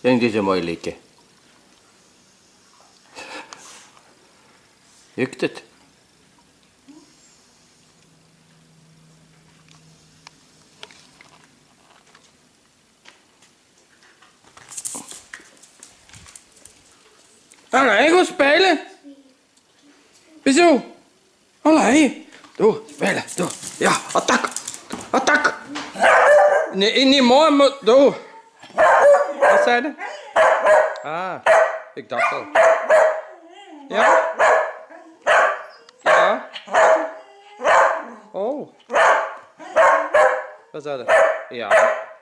Denk dit een mooi liedje. Jukt het? Allee, gaan spelen. Wieso? Allee. Doe, spelen, doe. Ja, attack. Attack. Nee, niet mooi, maar doe. Wat zei? Ah, ik dacht al. Ja? Ja? Oh. Wat zei? Ja.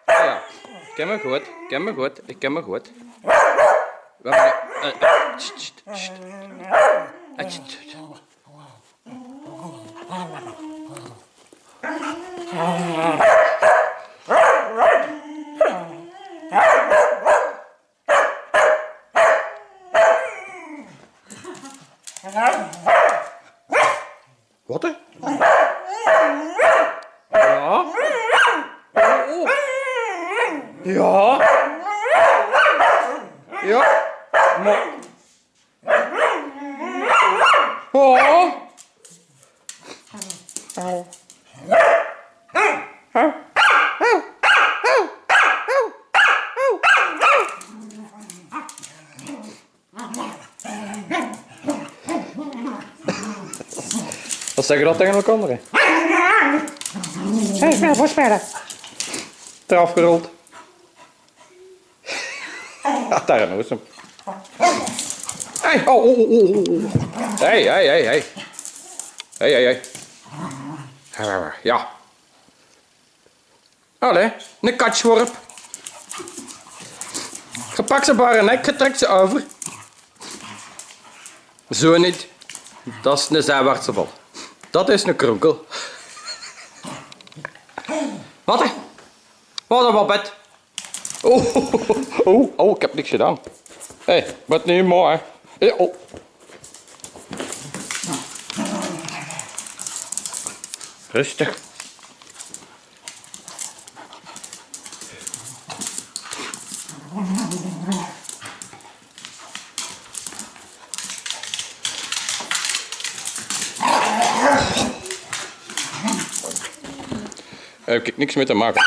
Ja. Ik ken me goed. Ik ken me goed. Ik ken me goed. Wat ben hè? Ja? Oh. Ja? Ja? Maar... Oh. Wat zeg je dat tegen elkaar? Hé, hey, spelen, voor spelen. Eraf gerold. Daar eens hem. Hé, oh, oh, oh, oh, oh. Hé, hé, hé, hé. Hé, hé, hé. Ja. Allee, een katschworp. Je pakt ze bij haar nek, je trekt ze over. Zo niet. Dat is een zijwaartse bal. Dat is een kronkel. Wat? Wat een babet. Oh, oh, oh, ik heb niks gedaan. Hé, hey, wat niet mooi. Hey, oh. Rustig. Heb ik niks mee te maken.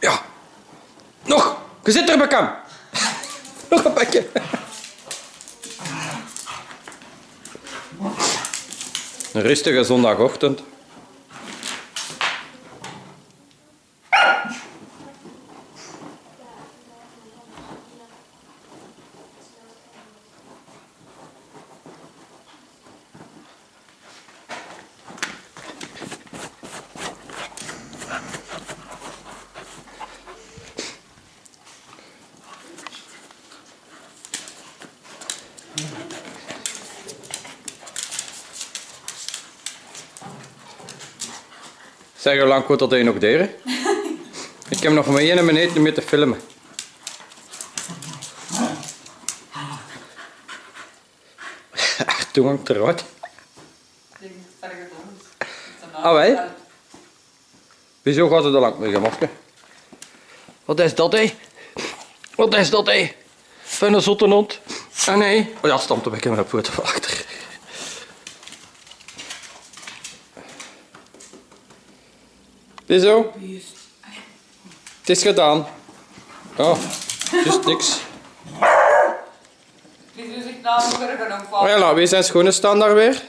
Ja. Nog. Je zit er, bekam. Nog een pakje. Een rustige zondagochtend. Zeg, hoe lang komt dat hij nog deren? Ik heb nog maar één minuut om mee te filmen. Toen hangt eruit. Ah, wij? Wieso gaat het er lang mee, masker? Wat is dat, hé? Wat is dat, hé? Van een zotte hond? Ah, nee. Oh ja, stamt een beetje met de poten van achter. Wieso? Het is gedaan. Oh, dus niks. Die doet zich nou nog Oh ja, nou, wie zijn schoenen staan daar weer?